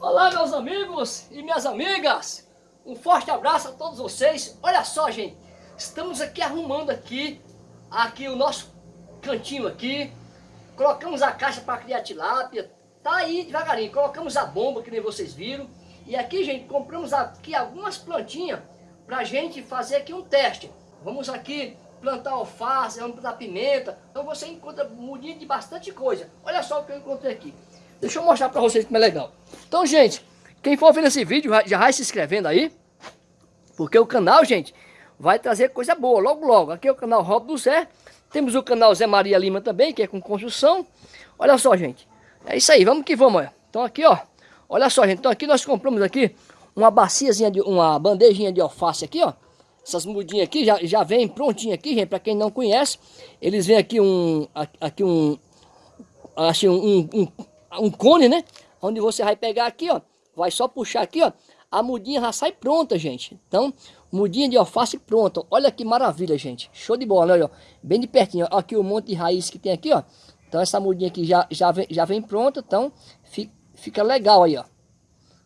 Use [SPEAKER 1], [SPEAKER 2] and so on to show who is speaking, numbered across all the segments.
[SPEAKER 1] Olá meus amigos e minhas amigas, um forte abraço a todos vocês. Olha só gente, estamos aqui arrumando aqui, aqui o nosso cantinho aqui, colocamos a caixa para criar tilápia, tá aí devagarinho, colocamos a bomba que nem vocês viram, e aqui gente, compramos aqui algumas plantinhas para gente fazer aqui um teste. Vamos aqui plantar alface, vamos plantar pimenta, então você encontra mudinha de bastante coisa. Olha só o que eu encontrei aqui. Deixa eu mostrar para vocês como é legal. Então, gente, quem for ver esse vídeo, já vai se inscrevendo aí. Porque o canal, gente, vai trazer coisa boa logo, logo. Aqui é o canal Rob do Zé. Temos o canal Zé Maria Lima também, que é com construção. Olha só, gente. É isso aí, vamos que vamos. Olha. Então aqui, ó. Olha só, gente. Então aqui nós compramos aqui uma baciazinha, de, uma bandejinha de alface aqui, ó. Essas mudinhas aqui já, já vem prontinha aqui, gente. Para quem não conhece, eles vêm aqui um... Aqui um... Assim, um, um um cone, né? Onde você vai pegar aqui, ó. Vai só puxar aqui, ó. A mudinha já sai pronta, gente. Então, mudinha de alface pronta. Olha que maravilha, gente. Show de bola, olha, ó. Bem de pertinho. Ó. Aqui o monte de raiz que tem aqui, ó. Então, essa mudinha aqui já, já, vem, já vem pronta. Então, fica, fica legal aí, ó.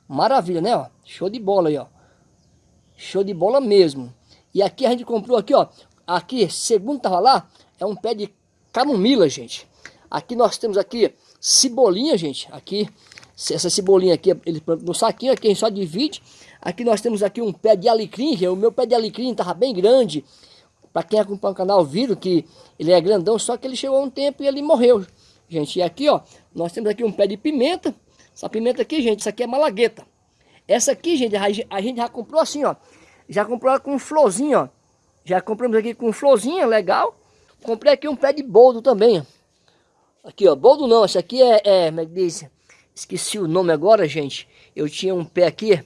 [SPEAKER 1] Maravilha, né, ó. Show de bola aí, ó. Show de bola mesmo. E aqui a gente comprou aqui, ó. Aqui, segundo tava lá, é um pé de camomila, gente. Aqui nós temos aqui cebolinha, gente. Aqui, essa cebolinha aqui, ele no saquinho aqui, a gente só divide. Aqui nós temos aqui um pé de alecrim, o meu pé de alecrim estava bem grande. Para quem acompanha o canal viram que ele é grandão, só que ele chegou a um tempo e ele morreu, gente. E aqui, ó, nós temos aqui um pé de pimenta. Essa pimenta aqui, gente, isso aqui é malagueta. Essa aqui, gente, a gente já comprou assim, ó. Já comprou com florzinha, ó. Já compramos aqui com florzinha, legal. Comprei aqui um pé de boldo também, ó. Aqui, ó, boldo não, esse aqui é, é, como é que diz? Esqueci o nome agora, gente. Eu tinha um pé aqui,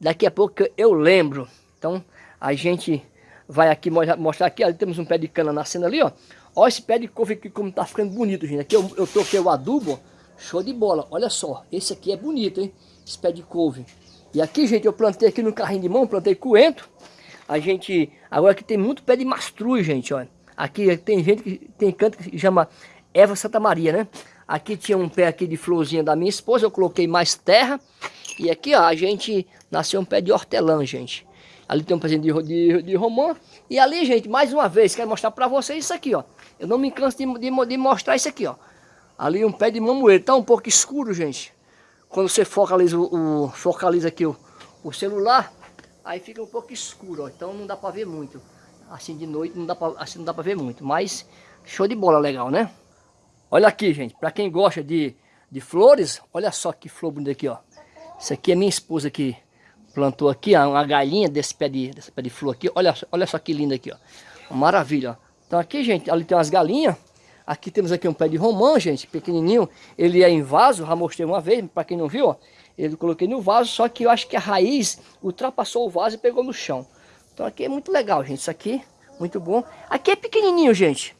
[SPEAKER 1] daqui a pouco eu lembro. Então, a gente vai aqui mostrar aqui, ali temos um pé de cana nascendo ali, ó. Olha esse pé de couve aqui como tá ficando bonito, gente. Aqui eu, eu toquei o adubo, show de bola. Olha só, esse aqui é bonito, hein? Esse pé de couve. E aqui, gente, eu plantei aqui no carrinho de mão, plantei coentro. A gente, agora aqui tem muito pé de mastruz, gente, ó. Aqui tem gente que tem canto que chama Eva Santa Maria, né? Aqui tinha um pé aqui de florzinha da minha esposa, eu coloquei mais terra. E aqui, ó, a gente nasceu um pé de hortelã, gente. Ali tem um pezinho de, de, de romã. E ali, gente, mais uma vez, quero mostrar pra vocês isso aqui, ó. Eu não me canso de, de, de mostrar isso aqui, ó. Ali um pé de mamoeiro. Tá um pouco escuro, gente. Quando você focaliza, o, o focaliza aqui o, o celular, aí fica um pouco escuro, ó. Então não dá pra ver muito. Assim de noite não dá pra, assim não dá pra ver muito. Mas show de bola legal, né? Olha aqui, gente, para quem gosta de, de flores, olha só que flor bonita aqui, ó. Isso aqui é minha esposa que plantou aqui, ó, uma galinha desse pé de, desse pé de flor aqui. Olha, olha só que linda aqui, ó. Maravilha, ó. Então aqui, gente, ali tem umas galinhas. Aqui temos aqui um pé de romã, gente, pequenininho. Ele é em vaso, já mostrei uma vez, para quem não viu, ó. Ele coloquei no vaso, só que eu acho que a raiz ultrapassou o vaso e pegou no chão. Então aqui é muito legal, gente, isso aqui, muito bom. Aqui é pequenininho, gente.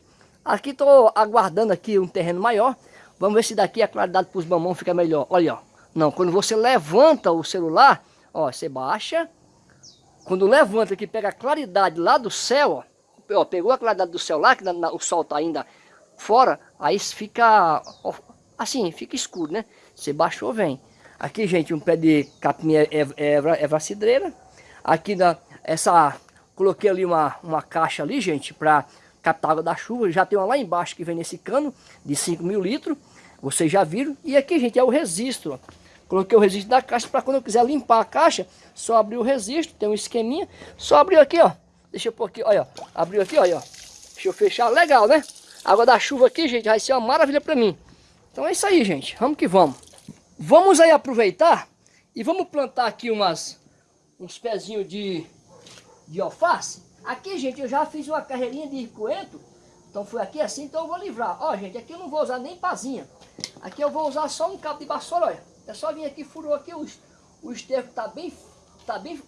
[SPEAKER 1] Aqui estou aguardando aqui um terreno maior. Vamos ver se daqui a claridade para os mamão fica melhor. Olha, ó. Não, quando você levanta o celular, ó, você baixa. Quando levanta que pega a claridade lá do céu, ó, ó pegou a claridade do céu lá, que na, na, o sol está ainda fora, aí fica ó, assim, fica escuro, né? Você baixou, vem. Aqui, gente, um pé de capim é, é, é, cidreira. Aqui, na, essa, coloquei ali uma, uma caixa ali, gente, para captar água da chuva. Já tem uma lá embaixo que vem nesse cano de 5 mil litros. Vocês já viram. E aqui, gente, é o registro. Coloquei o registro da caixa para quando eu quiser limpar a caixa, só abrir o registro. Tem um esqueminha. Só abrir aqui, ó. Deixa eu pôr aqui, olha. Abriu aqui, olha. Deixa eu fechar. Legal, né? água da chuva aqui, gente, vai ser uma maravilha para mim. Então é isso aí, gente. Vamos que vamos. Vamos aí aproveitar e vamos plantar aqui umas, uns pezinhos de, de alface. Aqui, gente, eu já fiz uma carreirinha de coentro. Então foi aqui assim, então eu vou livrar. Ó, gente, aqui eu não vou usar nem pazinha. Aqui eu vou usar só um cabo de vassoura, olha. É só vir aqui, furou aqui, o, o esterco tá bem, tá bem,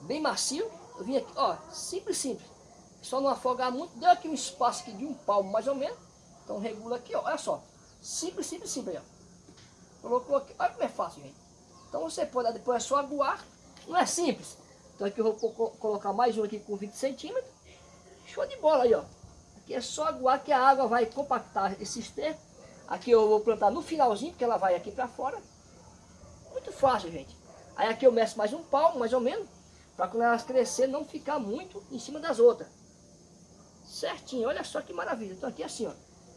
[SPEAKER 1] bem macio. Eu vim aqui, ó, simples, simples. Só não afogar muito. Deu aqui um espaço aqui de um palmo, mais ou menos. Então regula aqui, ó, olha só. Simples, simples, simples, ó. Colocou aqui, olha como é fácil, gente. Então você pode, depois é só aguar. Não é simples. Então aqui eu vou colocar mais um aqui com 20 centímetros. Show de bola aí, ó. Aqui é só aguar que a água vai compactar esse esterco. Aqui eu vou plantar no finalzinho, porque ela vai aqui para fora. Muito, fácil, gente. Aí aqui eu meço mais um palmo, mais ou menos, para quando elas crescer não ficar muito em cima das outras. Certinho, olha só que maravilha. Então aqui assim, ó.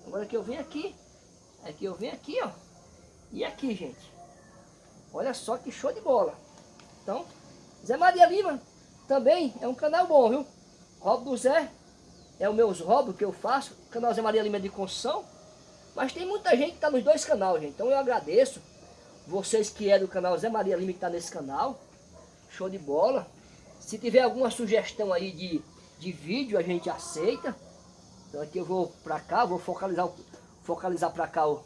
[SPEAKER 1] Agora que eu venho aqui, aqui eu venho aqui, ó. E aqui, gente. Olha só que show de bola. Então, Zé Maria Lima também é um canal bom, viu? Robo do Zé é o meus roubos que eu faço. Canal Zé Maria Lima é de construção. Mas tem muita gente que está nos dois canais, gente. Então eu agradeço vocês que é do canal Zé Maria Lima que está nesse canal. Show de bola. Se tiver alguma sugestão aí de, de vídeo, a gente aceita. Então aqui eu vou para cá, vou focalizar, focalizar para cá o,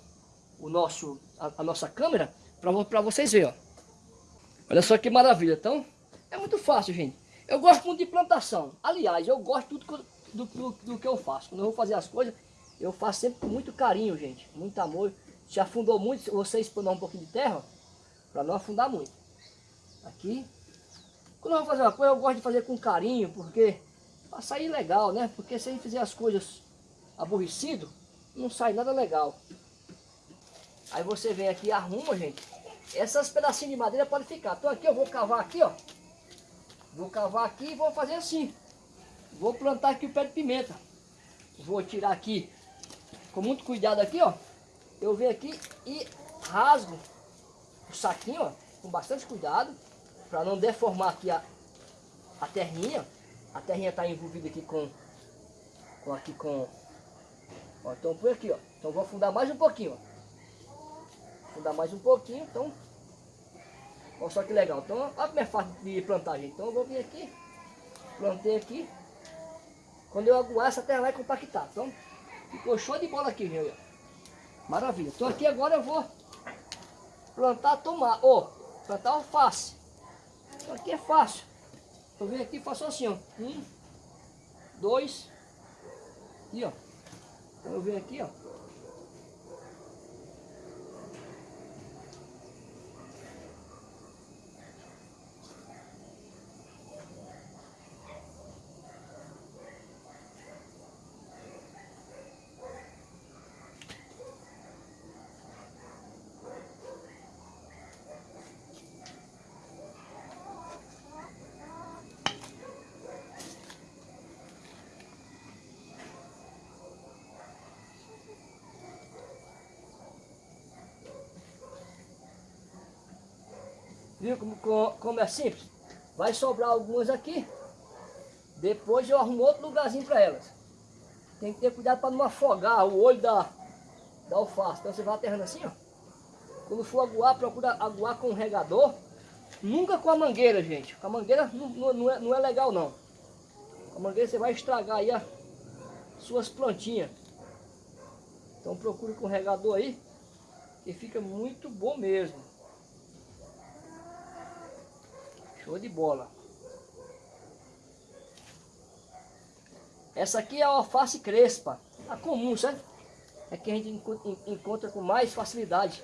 [SPEAKER 1] o nosso, a, a nossa câmera para vocês verem, ó. Olha só que maravilha. Então, é muito fácil, gente. Eu gosto muito de plantação. Aliás, eu gosto do, do, do, do que eu faço. Quando eu vou fazer as coisas, eu faço sempre com muito carinho, gente. Muito amor. Se afundou muito, você explorar um pouquinho de terra, para não afundar muito. Aqui. Quando eu vou fazer uma coisa, eu gosto de fazer com carinho, porque para sair legal, né? Porque se a gente fizer as coisas aborrecido, não sai nada legal. Aí você vem aqui e arruma, gente. Essas pedacinhos de madeira podem ficar. Então aqui eu vou cavar aqui, ó. Vou cavar aqui e vou fazer assim. Vou plantar aqui o pé de pimenta. Vou tirar aqui com muito cuidado aqui, ó. Eu venho aqui e rasgo o saquinho, ó, com bastante cuidado, para não deformar aqui a, a terrinha. A terrinha está envolvida aqui com, com aqui com, ó, então por aqui, ó. Então vou afundar mais um pouquinho, ó. Afundar mais um pouquinho, então, olha só que legal. Então, olha como é fácil de plantar, gente. Então eu vou vir aqui, plantei aqui. Quando eu aguar, essa terra vai compactar. Então, ficou show de bola aqui, gente. Maravilha. Então aqui agora eu vou plantar tomate. Ó, oh, plantar alface. Então aqui é fácil. Eu venho aqui e faço assim, ó. Um, dois. Aqui, ó. Então eu venho aqui, ó. Viu como, como é simples? Vai sobrar algumas aqui. Depois eu arrumo outro lugarzinho para elas. Tem que ter cuidado para não afogar o olho da, da alface. Então você vai aterrando assim, ó. Quando for aguar, procura aguar com o regador. Nunca com a mangueira, gente. Com a mangueira não, não, é, não é legal, não. Com a mangueira você vai estragar aí as suas plantinhas. Então procure com o regador aí. Que fica muito bom mesmo. Show de bola. Essa aqui é a alface crespa. A comum, certo? É que a gente encontra com mais facilidade.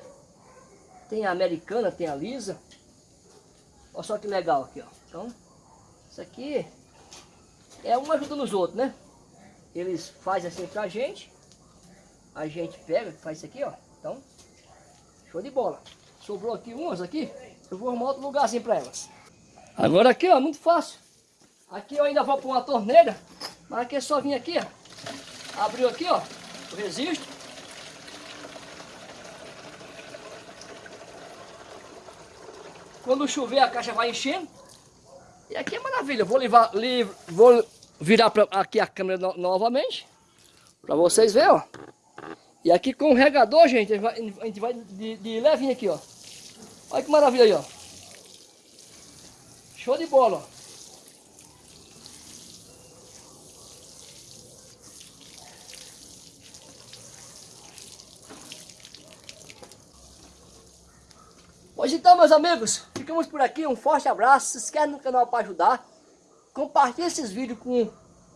[SPEAKER 1] Tem a americana, tem a lisa. Olha só que legal aqui, ó. Então, isso aqui é um ajudando os outros, né? Eles fazem assim pra gente. A gente pega, faz isso aqui, ó. Então, show de bola. Sobrou aqui umas aqui. Eu vou arrumar outro lugarzinho pra elas. Agora aqui, ó, muito fácil. Aqui eu ainda vou pôr uma torneira, mas aqui é só vir aqui, ó. Abriu aqui, ó, o registro. Quando chover a caixa vai enchendo. E aqui é maravilha. Vou, levar, li, vou virar pra, aqui a câmera no, novamente. Para vocês verem, ó. E aqui com o regador, gente, a gente vai de, de levinho aqui, ó. Olha que maravilha aí, ó. Show de bola. Pois então, meus amigos, ficamos por aqui. Um forte abraço. Se inscreve no canal para ajudar. Compartilhe esses vídeos com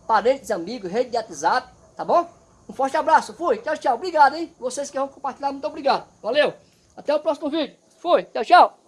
[SPEAKER 1] parentes, amigos, rede de WhatsApp, tá bom? Um forte abraço. Fui. Tchau, tchau. Obrigado, hein? Vocês que vão compartilhar, muito obrigado. Valeu. Até o próximo vídeo. Fui. Tchau, tchau.